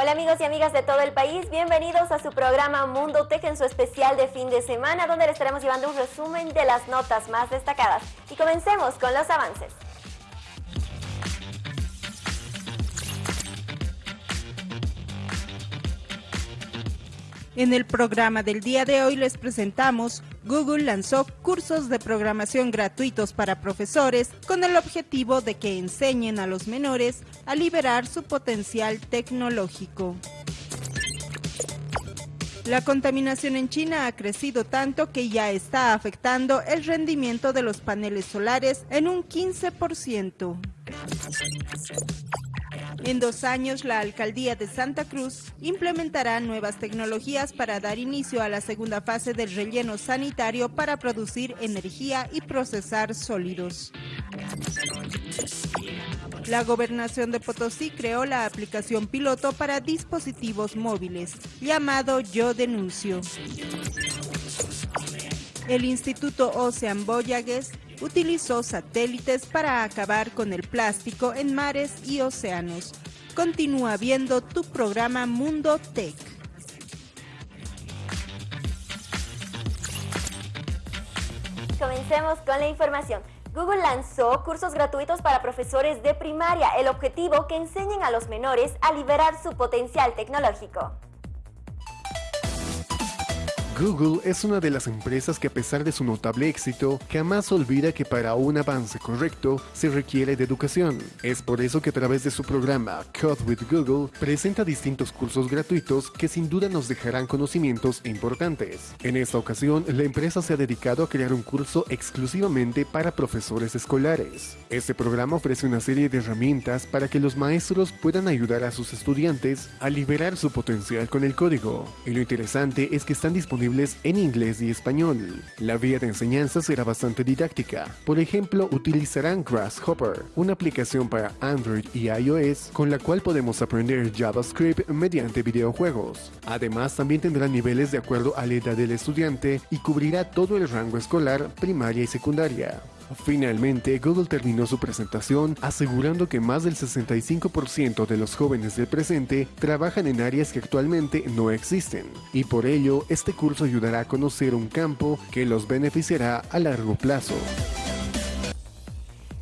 Hola amigos y amigas de todo el país, bienvenidos a su programa Mundo Tech en su especial de fin de semana donde les estaremos llevando un resumen de las notas más destacadas. Y comencemos con los avances. En el programa del día de hoy les presentamos Google lanzó cursos de programación gratuitos para profesores con el objetivo de que enseñen a los menores a liberar su potencial tecnológico. La contaminación en China ha crecido tanto que ya está afectando el rendimiento de los paneles solares en un 15%. En dos años, la alcaldía de Santa Cruz implementará nuevas tecnologías para dar inicio a la segunda fase del relleno sanitario para producir energía y procesar sólidos. La gobernación de Potosí creó la aplicación piloto para dispositivos móviles, llamado Yo Denuncio. El Instituto Ocean Voyages utilizó satélites para acabar con el plástico en mares y océanos. Continúa viendo tu programa Mundo Tech. Comencemos con la información. Google lanzó cursos gratuitos para profesores de primaria, el objetivo que enseñen a los menores a liberar su potencial tecnológico. Google es una de las empresas que a pesar de su notable éxito, jamás olvida que para un avance correcto se requiere de educación. Es por eso que a través de su programa Code with Google presenta distintos cursos gratuitos que sin duda nos dejarán conocimientos importantes. En esta ocasión, la empresa se ha dedicado a crear un curso exclusivamente para profesores escolares. Este programa ofrece una serie de herramientas para que los maestros puedan ayudar a sus estudiantes a liberar su potencial con el código. Y lo interesante es que están disponibles en inglés y español. La vía de enseñanza será bastante didáctica. Por ejemplo, utilizarán Grasshopper, una aplicación para Android y iOS con la cual podemos aprender JavaScript mediante videojuegos. Además, también tendrá niveles de acuerdo a la edad del estudiante y cubrirá todo el rango escolar, primaria y secundaria. Finalmente, Google terminó su presentación asegurando que más del 65% de los jóvenes del presente trabajan en áreas que actualmente no existen, y por ello este curso ayudará a conocer un campo que los beneficiará a largo plazo.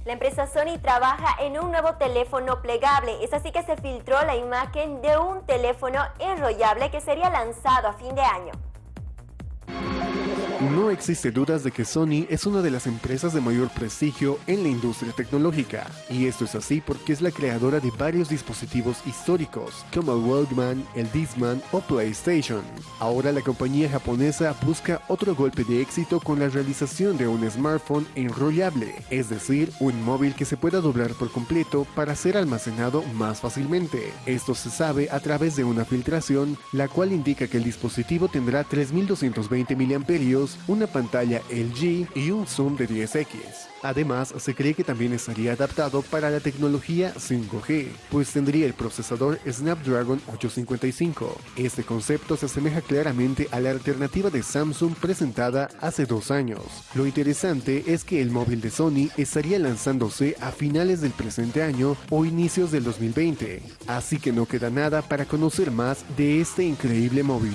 La empresa Sony trabaja en un nuevo teléfono plegable. Es así que se filtró la imagen de un teléfono enrollable que sería lanzado a fin de año. No existe dudas de que Sony es una de las empresas de mayor prestigio en la industria tecnológica, y esto es así porque es la creadora de varios dispositivos históricos, como el Walkman, el Discman o PlayStation. Ahora la compañía japonesa busca otro golpe de éxito con la realización de un smartphone enrollable, es decir, un móvil que se pueda doblar por completo para ser almacenado más fácilmente. Esto se sabe a través de una filtración, la cual indica que el dispositivo tendrá 3220 mAh una pantalla LG y un zoom de 10x. Además, se cree que también estaría adaptado para la tecnología 5G, pues tendría el procesador Snapdragon 855. Este concepto se asemeja claramente a la alternativa de Samsung presentada hace dos años. Lo interesante es que el móvil de Sony estaría lanzándose a finales del presente año o inicios del 2020, así que no queda nada para conocer más de este increíble móvil.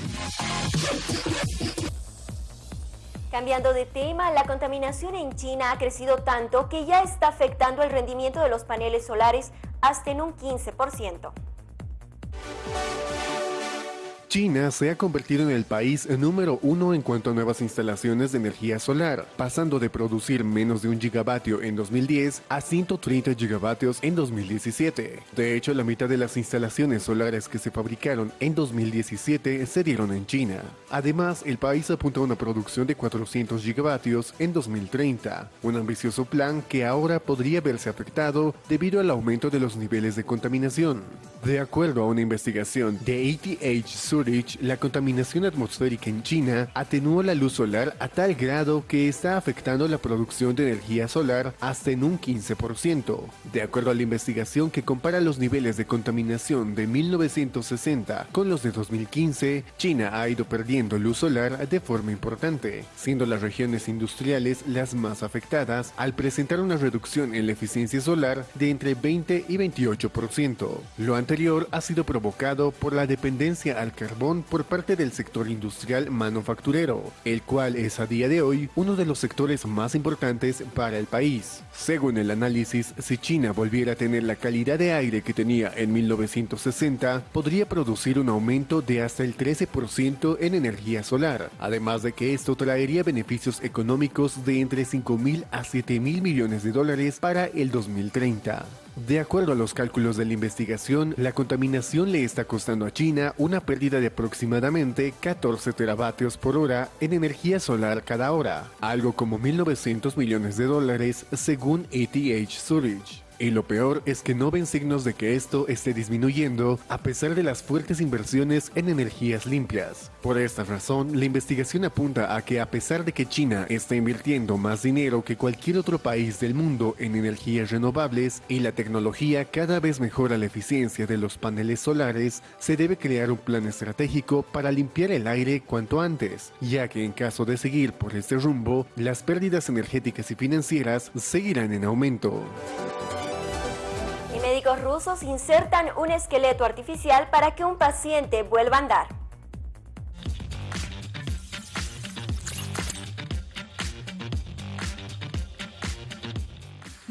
Cambiando de tema, la contaminación en China ha crecido tanto que ya está afectando el rendimiento de los paneles solares hasta en un 15%. China se ha convertido en el país número uno en cuanto a nuevas instalaciones de energía solar, pasando de producir menos de un gigavatio en 2010 a 130 gigavatios en 2017. De hecho, la mitad de las instalaciones solares que se fabricaron en 2017 se dieron en China. Además, el país apunta a una producción de 400 gigavatios en 2030, un ambicioso plan que ahora podría verse afectado debido al aumento de los niveles de contaminación. De acuerdo a una investigación de ATH Sur La contaminación atmosférica en China atenuó la luz solar a tal grado que está afectando la producción de energía solar hasta en un 15%. De acuerdo a la investigación que compara los niveles de contaminación de 1960 con los de 2015, China ha ido perdiendo luz solar de forma importante, siendo las regiones industriales las más afectadas al presentar una reducción en la eficiencia solar de entre 20 y 28%. Lo anterior ha sido provocado por la dependencia al por parte del sector industrial manufacturero, el cual es a día de hoy uno de los sectores más importantes para el país. Según el análisis, si China volviera a tener la calidad de aire que tenía en 1960, podría producir un aumento de hasta el 13% en energía solar, además de que esto traería beneficios económicos de entre 5 mil a 7 mil millones de dólares para el 2030. De acuerdo a los cálculos de la investigación, la contaminación le está costando a China una pérdida de aproximadamente 14 teravatios por hora en energía solar cada hora, algo como 1.900 millones de dólares según ETH Zurich. Y lo peor es que no ven signos de que esto esté disminuyendo a pesar de las fuertes inversiones en energías limpias. Por esta razón, la investigación apunta a que a pesar de que China está invirtiendo más dinero que cualquier otro país del mundo en energías renovables y la tecnología cada vez mejora la eficiencia de los paneles solares, se debe crear un plan estratégico para limpiar el aire cuanto antes, ya que en caso de seguir por este rumbo, las pérdidas energéticas y financieras seguirán en aumento rusos insertan un esqueleto artificial para que un paciente vuelva a andar.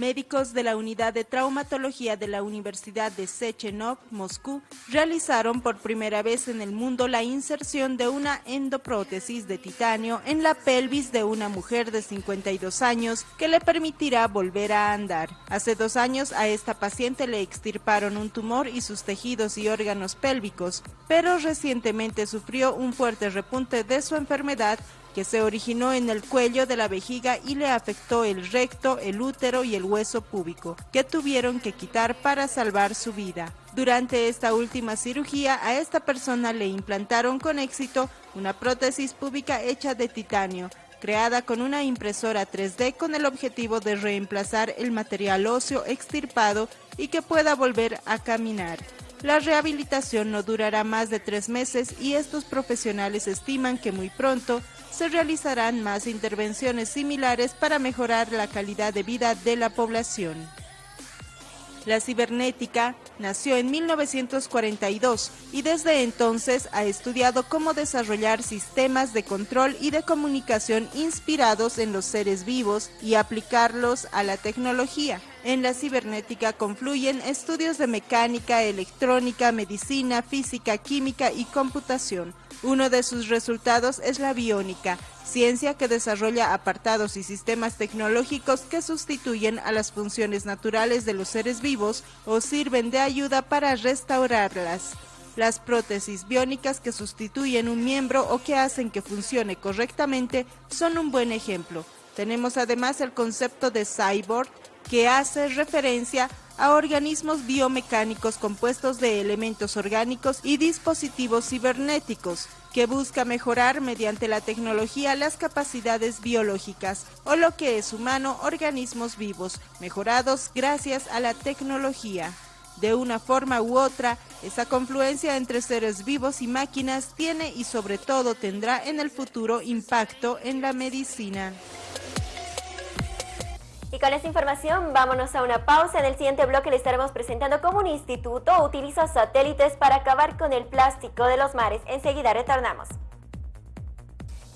Médicos de la Unidad de Traumatología de la Universidad de Sechenov, Moscú, realizaron por primera vez en el mundo la inserción de una endoprótesis de titanio en la pelvis de una mujer de 52 años que le permitirá volver a andar. Hace dos años a esta paciente le extirparon un tumor y sus tejidos y órganos pélvicos, pero recientemente sufrió un fuerte repunte de su enfermedad que se originó en el cuello de la vejiga y le afectó el recto, el útero y el hueso púbico, que tuvieron que quitar para salvar su vida. Durante esta última cirugía, a esta persona le implantaron con éxito una prótesis púbica hecha de titanio, creada con una impresora 3D con el objetivo de reemplazar el material óseo extirpado y que pueda volver a caminar. La rehabilitación no durará más de tres meses y estos profesionales estiman que muy pronto se realizarán más intervenciones similares para mejorar la calidad de vida de la población. La cibernética nació en 1942 y desde entonces ha estudiado cómo desarrollar sistemas de control y de comunicación inspirados en los seres vivos y aplicarlos a la tecnología. En la cibernética confluyen estudios de mecánica, electrónica, medicina, física, química y computación. Uno de sus resultados es la biónica, ciencia que desarrolla apartados y sistemas tecnológicos que sustituyen a las funciones naturales de los seres vivos o sirven de ayuda para restaurarlas. Las prótesis biónicas que sustituyen un miembro o que hacen que funcione correctamente son un buen ejemplo. Tenemos además el concepto de cyborg, que hace referencia a organismos biomecánicos compuestos de elementos orgánicos y dispositivos cibernéticos, que busca mejorar mediante la tecnología las capacidades biológicas, o lo que es humano, organismos vivos, mejorados gracias a la tecnología. De una forma u otra, esa confluencia entre seres vivos y máquinas tiene y sobre todo tendrá en el futuro impacto en la medicina. Y con esta información vámonos a una pausa. En el siguiente bloque le estaremos presentando cómo un instituto utiliza satélites para acabar con el plástico de los mares. Enseguida retornamos.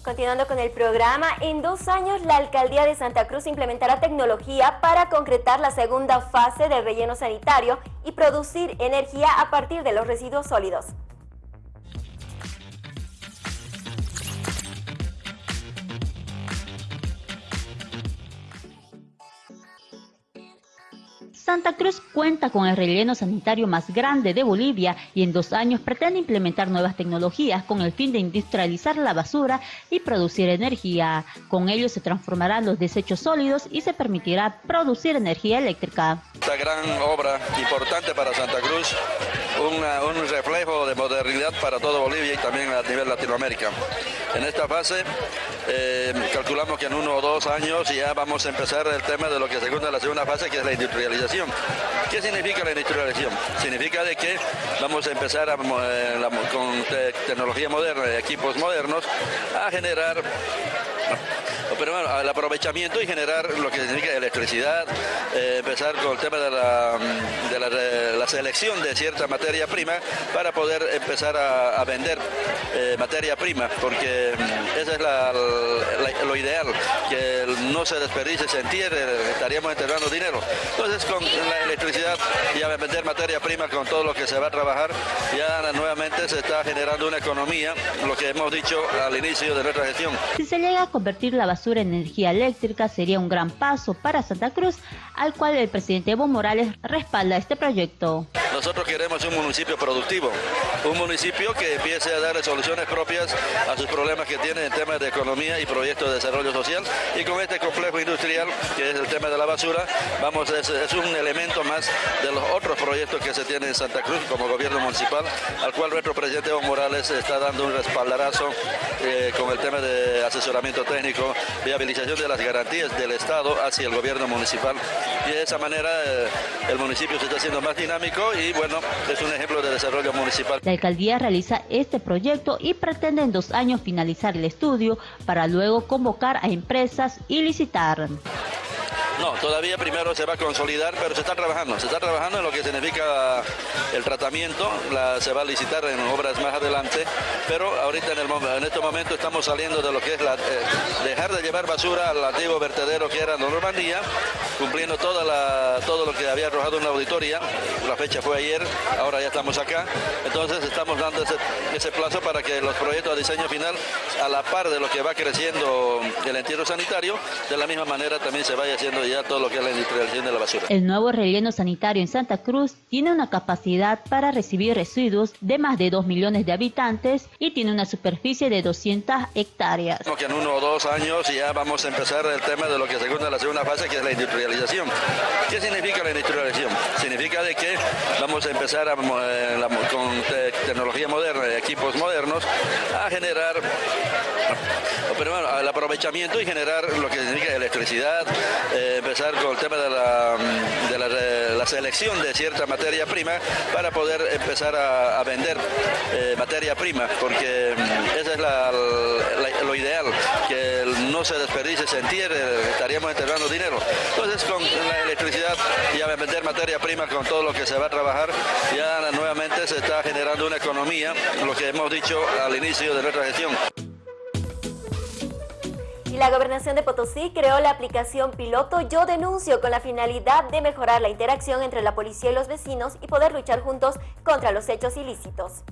Continuando con el programa, en dos años la Alcaldía de Santa Cruz implementará tecnología para concretar la segunda fase del relleno sanitario y producir energía a partir de los residuos sólidos. Santa Cruz cuenta con el relleno sanitario más grande de Bolivia y en dos años pretende implementar nuevas tecnologías con el fin de industrializar la basura y producir energía. Con ello se transformarán los desechos sólidos y se permitirá producir energía eléctrica. Esta gran obra importante para Santa Cruz un reflejo para todo Bolivia y también a nivel Latinoamérica. En esta fase eh, calculamos que en uno o dos años ya vamos a empezar el tema de lo que segunda la segunda fase, que es la industrialización. ¿Qué significa la industrialización? Significa de que vamos a empezar eh, con tecnología moderna equipos modernos a generar pero bueno, el aprovechamiento y generar lo que significa electricidad, eh, empezar con el tema de, la, de la, selección de cierta materia prima para poder empezar a, vender eh, materia prima, porque mm, esa es lo ideal, que no se desperdice, se entierre, estaríamos enterrando dinero. Entonces con la electricidad y a vender materia prima con todo lo que se va a trabajar, ya nuevamente se está generando una economía, lo que hemos dicho al inicio de nuestra gestión. Si se llega a convertir la basura en energía eléctrica, sería un gran paso para Santa Cruz, al cual el presidente Evo Morales respalda este proyecto. Nosotros queremos un municipio productivo, un municipio que empiece a darle soluciones propias a sus problemas que tiene en temas de economía y proyectos de desarrollo social. Y con este complejo industrial, que es el tema de la basura, vamos, es, es un elemento más de los otros proyectos que se tienen en Santa Cruz como gobierno municipal, al cual nuestro presidente Evo Morales está dando un respaldarazo eh, con el tema de asesoramiento técnico, viabilización de las garantías del Estado hacia el gobierno municipal. Y de esa manera eh, el municipio se está haciendo más dinámico y bueno, es un ejemplo de desarrollo municipal. La alcaldía realiza este proyecto y pretende en dos años finalizar el estudio para luego convocar a empresas y licitar. No, todavía primero se va a consolidar, pero se está trabajando. Se está trabajando en lo que significa el tratamiento, se va a licitar en obras más adelante, pero ahorita en, el, en este momento estamos saliendo de lo que es la, eh, dejar de llevar basura al antiguo vertedero que era Normandía, cumpliendo toda la, todo lo que había arrojado en la auditoría. La fecha fue ayer, ahora ya estamos acá. Entonces estamos dando ese, ese plazo para que los proyectos de diseño final, a la par de lo que va creciendo el entierro sanitario, de la misma manera también se vaya haciendo ya todo lo que es la industrialización de la basura. El nuevo relleno sanitario en Santa Cruz tiene una capacidad para recibir residuos de más de 2 millones de habitantes y tiene una superficie de 200 hectáreas. Que en uno o dos años ya vamos a empezar el tema de lo que segunda la segunda fase, que es la industrialización. ¿Qué significa la industrialización? Significa de que vamos a empezar eh, con tecnología moderna y equipos modernos a generar bueno, el aprovechamiento y generar lo que significa electricidad, eh, empezar con el tema de, la, de selección de cierta materia prima para poder empezar a, vender eh, materia prima, porque mm, esa es lo ideal, que no se desperdice, se entierre, estaríamos enterrando dinero. Entonces con la electricidad y a vender materia prima con todo lo que se va a trabajar, ya nuevamente se está generando una economía, lo que hemos dicho al inicio de nuestra gestión la Gobernación de Potosí creó la aplicación piloto Yo Denuncio con la finalidad de mejorar la interacción entre la policía y los vecinos y poder luchar juntos contra los hechos ilícitos.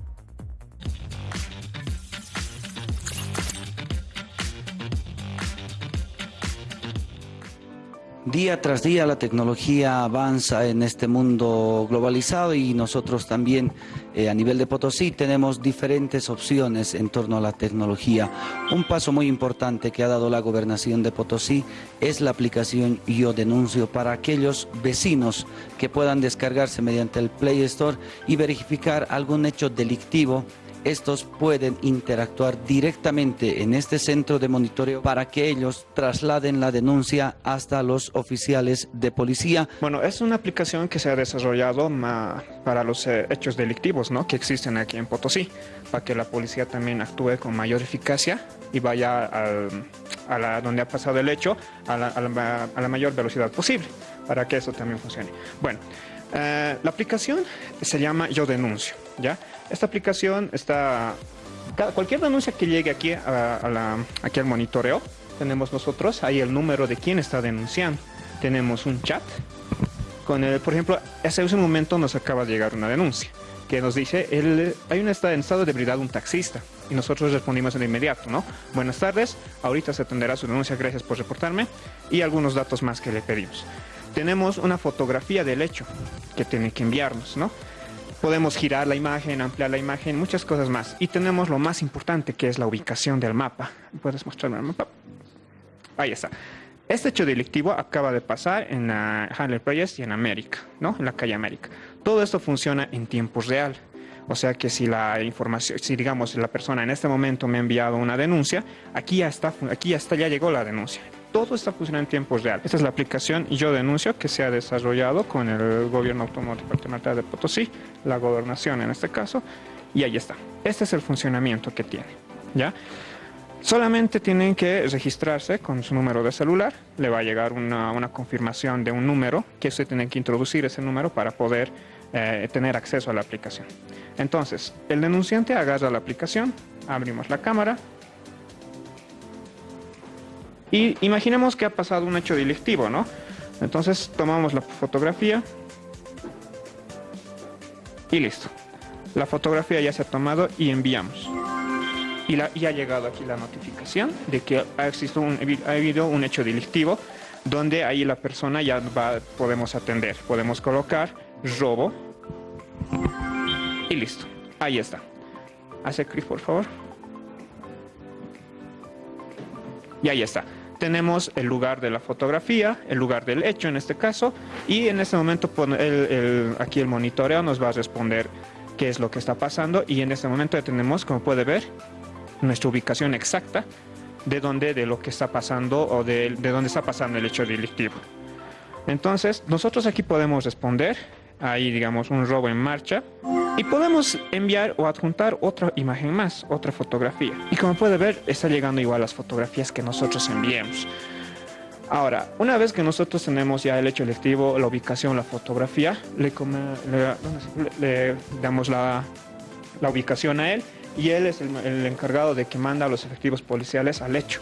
Día tras día la tecnología avanza en este mundo globalizado y nosotros también eh, a nivel de Potosí tenemos diferentes opciones en torno a la tecnología. Un paso muy importante que ha dado la gobernación de Potosí es la aplicación Yo Denuncio para aquellos vecinos que puedan descargarse mediante el Play Store y verificar algún hecho delictivo estos pueden interactuar directamente en este centro de monitoreo para que ellos trasladen la denuncia hasta los oficiales de policía. Bueno, es una aplicación que se ha desarrollado para los eh, hechos delictivos ¿no? que existen aquí en Potosí, para que la policía también actúe con mayor eficacia y vaya a donde ha pasado el hecho a la, a la mayor velocidad posible, para que eso también funcione. Bueno, eh, la aplicación se llama Yo Denuncio, ¿ya? Esta aplicación está... Cualquier denuncia que llegue aquí, a, aquí al monitoreo, tenemos nosotros ahí el número de quién está denunciando. Tenemos un chat con el, por ejemplo, hace un momento nos acaba de llegar una denuncia que nos dice, el, hay un estado, en estado de un taxista. Y nosotros respondimos de inmediato, ¿no? Buenas tardes, ahorita se atenderá su denuncia, gracias por reportarme. Y algunos datos más que le pedimos tenemos una fotografía del hecho que tiene que enviarnos, ¿no? Podemos girar la imagen, ampliar la imagen, muchas cosas más. Y tenemos lo más importante que es la ubicación del mapa. ¿Puedes mostrarme el mapa? Ahí está. Este hecho delictivo acaba de pasar en la Handler Project y en América, ¿no? En la calle América. Todo esto funciona en tiempo real. O sea que si la información, si digamos la persona en este momento me ha enviado una denuncia, aquí ya está, aquí ya está, ya llegó la denuncia. Todo está funcionando en tiempo real. Esta es la aplicación Yo Denuncio que se ha desarrollado con el Gobierno Autónomo Departamental de Potosí, la gobernación en este caso, y ahí está. Este es el funcionamiento que tiene, ¿ya? Solamente tienen que registrarse con su número de celular, le va a llegar una, una confirmación de un número, que usted tiene que introducir ese número para poder eh, tener acceso a la aplicación. Entonces, el denunciante agarra la aplicación, abrimos la cámara y imaginemos que ha pasado un hecho delictivo, ¿no? Entonces tomamos la fotografía y listo. La fotografía ya se ha tomado y enviamos. Y, la, ha llegado aquí la notificación de que ha, existido un, ha habido un hecho delictivo donde ahí la persona ya va, podemos atender. Podemos colocar robo y listo. Ahí está. Hace clic, por favor. Y ahí está. Tenemos el lugar de la fotografía, el lugar del hecho en este caso, y en este momento aquí el monitoreo nos va a responder qué es lo que está pasando y en este momento ya tenemos, como puede ver, nuestra ubicación exacta de dónde, de lo que está pasando o de, de dónde está pasando el hecho delictivo. Entonces, nosotros aquí podemos responder ahí digamos un robo en marcha y podemos enviar o adjuntar otra imagen más, otra fotografía. Y como puede ver, está llegando igual las fotografías que nosotros enviemos. Ahora, una vez que nosotros tenemos ya el hecho electivo, la ubicación, la fotografía, le, damos la, la, ubicación a él y él es el, encargado de que manda a los efectivos policiales al hecho.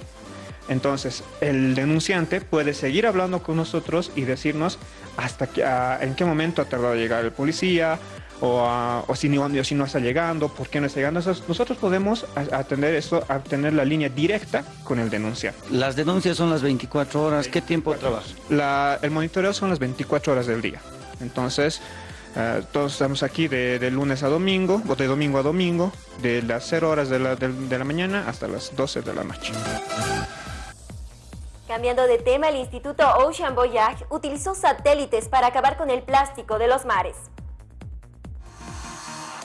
Entonces, el denunciante puede seguir hablando con nosotros y decirnos hasta que, en qué momento ha tardado llegar el policía o, ah, si, no, si no está llegando, por qué no está llegando. nosotros podemos atender esto, tener la línea directa con el denunciante. Las denuncias son las 24 horas. ¿Qué tiempo trabaja? el monitoreo son las 24 horas del día. Entonces, ah, todos estamos aquí de, lunes a domingo, o de domingo a domingo, de las 0 horas de la, de la mañana hasta las 12 de la noche. Cambiando de tema, el Instituto Ocean Voyage utilizó satélites para acabar con el plástico de los mares.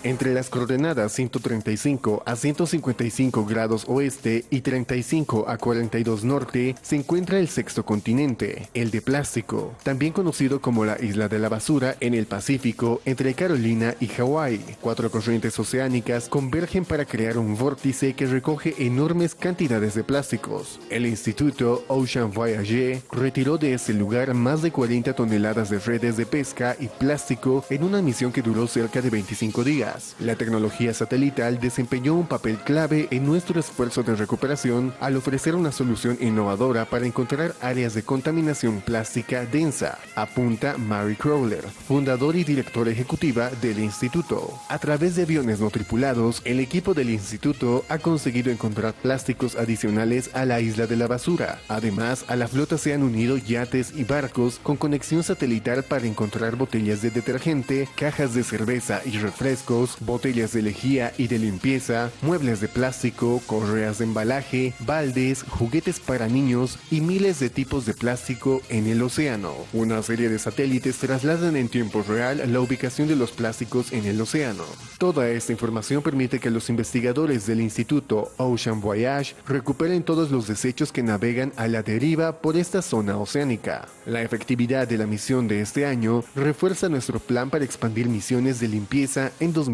Entre las coordenadas 135 a 155 grados oeste y 35 a 42 norte se encuentra el sexto continente, el de plástico, también conocido como la isla de la basura en el Pacífico entre Carolina y Hawái. Cuatro corrientes oceánicas convergen para crear un vórtice que recoge enormes cantidades de plásticos. El Instituto Ocean Voyage retiró de ese lugar más de 40 toneladas de redes de pesca y plástico en una misión que duró cerca de 25 días. La tecnología satelital desempeñó un papel clave en nuestro esfuerzo de recuperación al ofrecer una solución innovadora para encontrar áreas de contaminación plástica densa, apunta Mary Crowler, fundador y directora ejecutiva del instituto. A través de aviones no tripulados, el equipo del instituto ha conseguido encontrar plásticos adicionales a la isla de la basura. Además, a la flota se han unido yates y barcos con conexión satelital para encontrar botellas de detergente, cajas de cerveza y refrescos botellas de lejía y de limpieza, muebles de plástico, correas de embalaje, baldes, juguetes para niños y miles de tipos de plástico en el océano. Una serie de satélites trasladan en tiempo real la ubicación de los plásticos en el océano. Toda esta información permite que los investigadores del Instituto Ocean Voyage recuperen todos los desechos que navegan a la deriva por esta zona oceánica. La efectividad de la misión de este año refuerza nuestro plan para expandir misiones de limpieza en 2020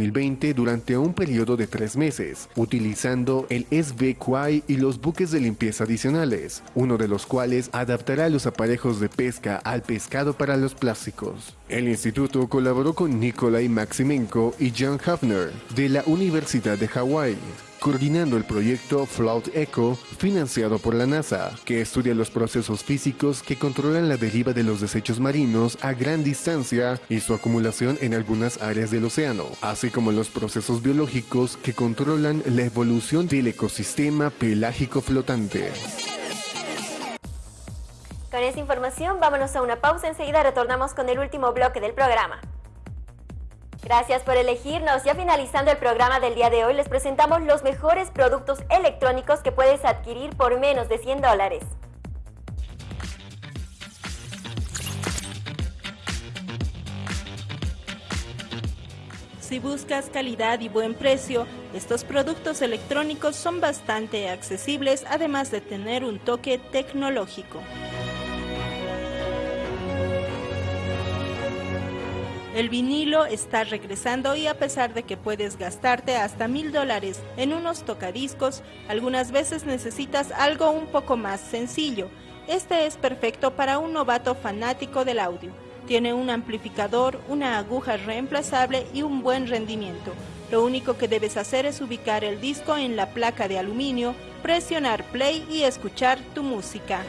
durante un periodo de tres meses, utilizando el SVQI y los buques de limpieza adicionales, uno de los cuales adaptará los aparejos de pesca al pescado para los plásticos. El instituto colaboró con Nikolai Maximenko y John Hafner de la Universidad de Hawái coordinando el proyecto Float Echo financiado por la NASA, que estudia los procesos físicos que controlan la deriva de los desechos marinos a gran distancia y su acumulación en algunas áreas del océano, así como los procesos biológicos que controlan la evolución del ecosistema pelágico flotante. Con esta información vámonos a una pausa, enseguida retornamos con el último bloque del programa. Gracias por elegirnos. Ya finalizando el programa del día de hoy, les presentamos los mejores productos electrónicos que puedes adquirir por menos de 100 dólares. Si buscas calidad y buen precio, estos productos electrónicos son bastante accesibles además de tener un toque tecnológico. El vinilo está regresando y a pesar de que puedes gastarte hasta mil dólares en unos tocadiscos, algunas veces necesitas algo un poco más sencillo. Este es perfecto para un novato fanático del audio. Tiene un amplificador, una aguja reemplazable y un buen rendimiento. Lo único que debes hacer es ubicar el disco en la placa de aluminio, presionar play y escuchar tu música.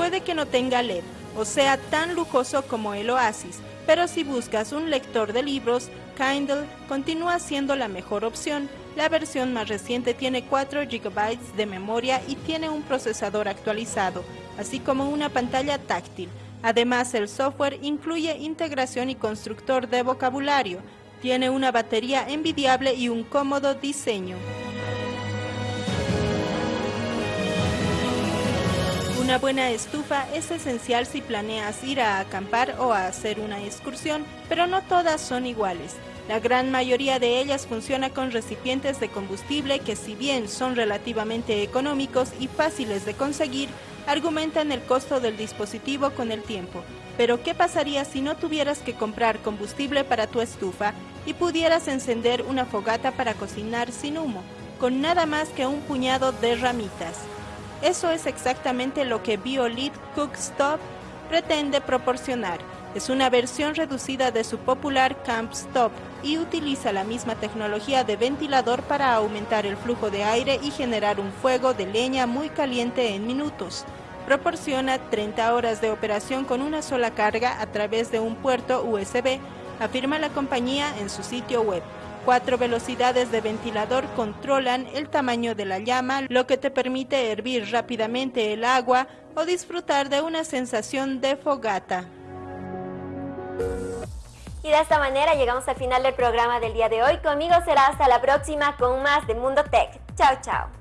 Puede que no tenga LED o sea tan lujoso como el Oasis, pero si buscas un lector de libros, Kindle continúa siendo la mejor opción. La versión más reciente tiene 4 GB de memoria y tiene un procesador actualizado, así como una pantalla táctil. Además, el software incluye integración y constructor de vocabulario. Tiene una batería envidiable y un cómodo diseño. Una buena estufa es esencial si planeas ir a acampar o a hacer una excursión, pero no todas son iguales. La gran mayoría de ellas funciona con recipientes de combustible que si bien son relativamente económicos y fáciles de conseguir, argumentan el costo del dispositivo con el tiempo. Pero ¿qué pasaría si no tuvieras que comprar combustible para tu estufa y pudieras encender una fogata para cocinar sin humo, con nada más que un puñado de ramitas? Eso es exactamente lo que BioLit Cookstop pretende proporcionar. Es una versión reducida de su popular Camp Stop y utiliza la misma tecnología de ventilador para aumentar el flujo de aire y generar un fuego de leña muy caliente en minutos. Proporciona 30 horas de operación con una sola carga a través de un puerto USB, afirma la compañía en su sitio web. Cuatro velocidades de ventilador controlan el tamaño de la llama, lo que te permite hervir rápidamente el agua o disfrutar de una sensación de fogata. Y de esta manera llegamos al final del programa del día de hoy. Conmigo será hasta la próxima con más de Mundo Tech. Chao, chao.